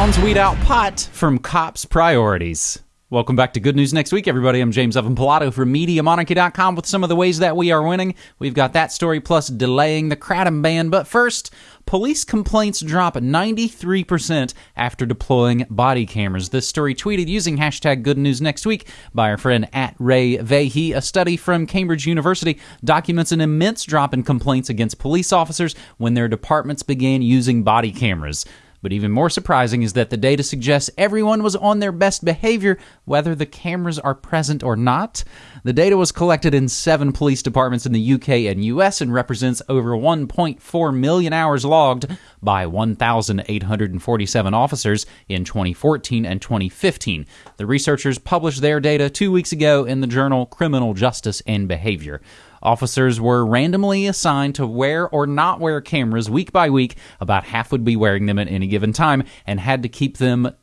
Weed out pot from cops' priorities. Welcome back to Good News Next Week, everybody. I'm James Evan Pilato from MediaMonarchy.com with some of the ways that we are winning. We've got that story plus delaying the Kratom ban. But first, police complaints drop 93% after deploying body cameras. This story tweeted using hashtag Good News Next Week by our friend at Ray Vahey. A study from Cambridge University documents an immense drop in complaints against police officers when their departments began using body cameras. But even more surprising is that the data suggests everyone was on their best behavior, whether the cameras are present or not. The data was collected in seven police departments in the UK and US and represents over 1.4 million hours logged by 1,847 officers in 2014 and 2015. The researchers published their data two weeks ago in the journal Criminal Justice and Behavior. Officers were randomly assigned to wear or not wear cameras week by week. About half would be wearing them at any given time and had to keep them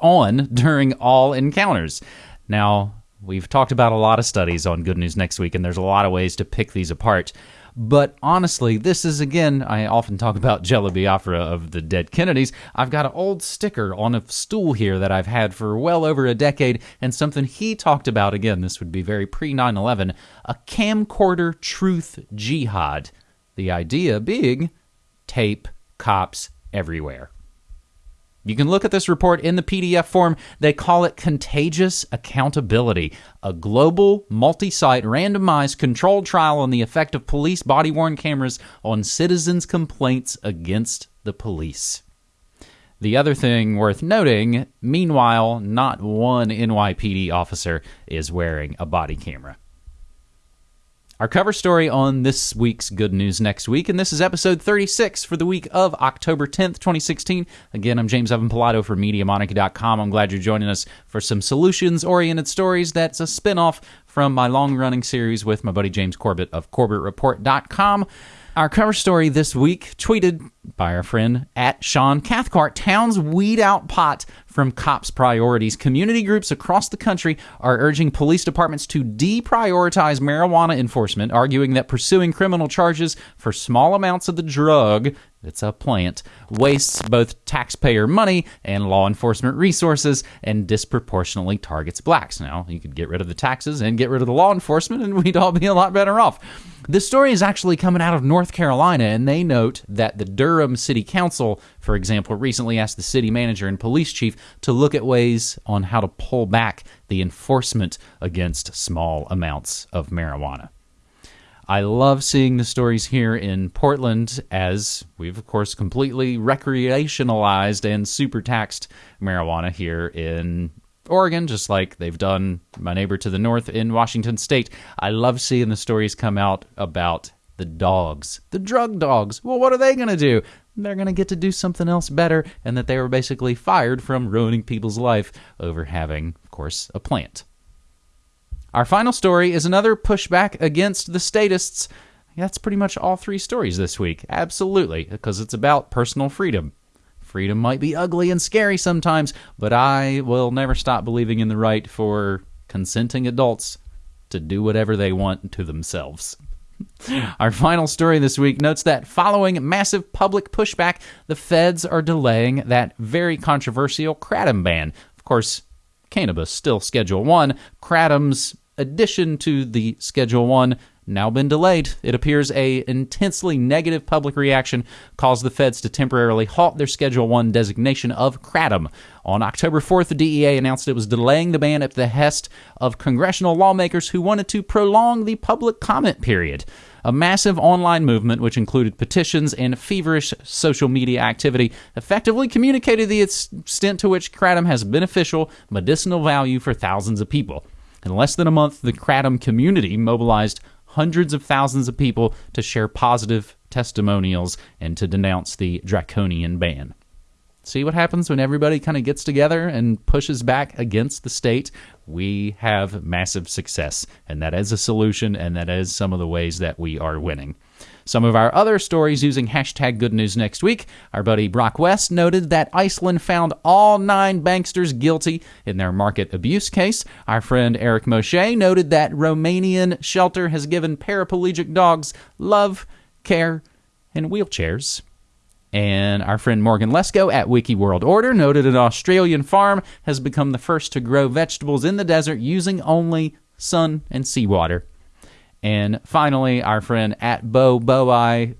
on during all encounters. Now, we've talked about a lot of studies on Good News Next Week, and there's a lot of ways to pick these apart. But honestly, this is again, I often talk about Jello Biafra of the dead Kennedys. I've got an old sticker on a stool here that I've had for well over a decade, and something he talked about again, this would be very pre 9 11, a camcorder truth jihad. The idea being tape cops everywhere. You can look at this report in the PDF form. They call it Contagious Accountability, a global, multi site, randomized, controlled trial on the effect of police body worn cameras on citizens' complaints against the police. The other thing worth noting meanwhile, not one NYPD officer is wearing a body camera. Our cover story on this week's Good News Next Week, and this is episode 36 for the week of October 10th, 2016. Again, I'm James Evan Pilato for MediaMonarchy.com. I'm glad you're joining us for some solutions oriented stories. That's a spinoff from my long running series with my buddy James Corbett of CorbettReport.com. Our cover story this week, tweeted by our friend at Sean Cathcart, Towns weed out pot from cops' priorities. Community groups across the country are urging police departments to deprioritize marijuana enforcement, arguing that pursuing criminal charges for small amounts of the drug it's a plant, wastes both taxpayer money and law enforcement resources and disproportionately targets blacks. Now, you could get rid of the taxes and get rid of the law enforcement, and we'd all be a lot better off. This story is actually coming out of North Carolina, and they note that the Durham City Council, for example, recently asked the city manager and police chief to look at ways on how to pull back the enforcement against small amounts of marijuana. I love seeing the stories here in Portland as we've, of course, completely recreationalized and super taxed marijuana here in Oregon, just like they've done my neighbor to the north in Washington state. I love seeing the stories come out about the dogs, the drug dogs. Well, what are they going to do? They're going to get to do something else better, and that they were basically fired from ruining people's life over having, of course, a plant. Our final story is another pushback against the statists. That's pretty much all three stories this week. Absolutely, because it's about personal freedom. Freedom might be ugly and scary sometimes, but I will never stop believing in the right for consenting adults to do whatever they want to themselves. Our final story this week notes that following massive public pushback, the feds are delaying that very controversial kratom ban. Of course, cannabis still Schedule 1. Kratom's addition to the Schedule 1 now been delayed. It appears a intensely negative public reaction caused the feds to temporarily halt their Schedule 1 designation of kratom. On October 4th, the DEA announced it was delaying the ban at the behest of congressional lawmakers who wanted to prolong the public comment period. A massive online movement, which included petitions and feverish social media activity, effectively communicated the extent to which kratom has beneficial medicinal value for thousands of people. In less than a month, the Kratom community mobilized hundreds of thousands of people to share positive testimonials and to denounce the draconian ban. See what happens when everybody kind of gets together and pushes back against the state? We have massive success, and that is a solution, and that is some of the ways that we are winning. Some of our other stories using hashtag good news next week. Our buddy Brock West noted that Iceland found all nine banksters guilty in their market abuse case. Our friend Eric Moshe noted that Romanian shelter has given paraplegic dogs love, care, and wheelchairs. And our friend Morgan Lesko at Wiki World Order noted an Australian farm has become the first to grow vegetables in the desert using only sun and seawater. And finally, our friend at Bo Boi,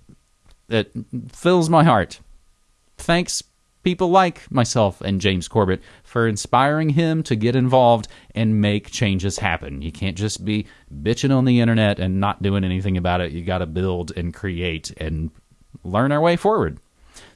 it fills my heart. Thanks, people like myself and James Corbett, for inspiring him to get involved and make changes happen. You can't just be bitching on the internet and not doing anything about it. You got to build and create and learn our way forward.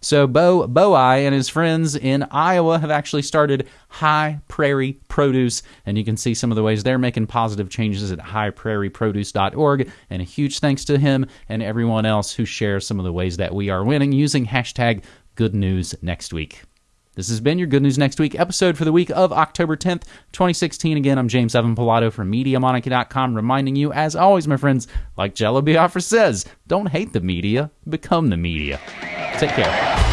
So Bo Boi and his friends in Iowa have actually started High Prairie Produce, and you can see some of the ways they're making positive changes at highprairieproduce.org. And a huge thanks to him and everyone else who shares some of the ways that we are winning using hashtag Good News Next Week. This has been your Good News Next Week episode for the week of October 10th, 2016. Again, I'm James Evan Pilato from MediaMonarchy.com, reminding you, as always, my friends, like Jello Biafra says, don't hate the media, become the media. Take care.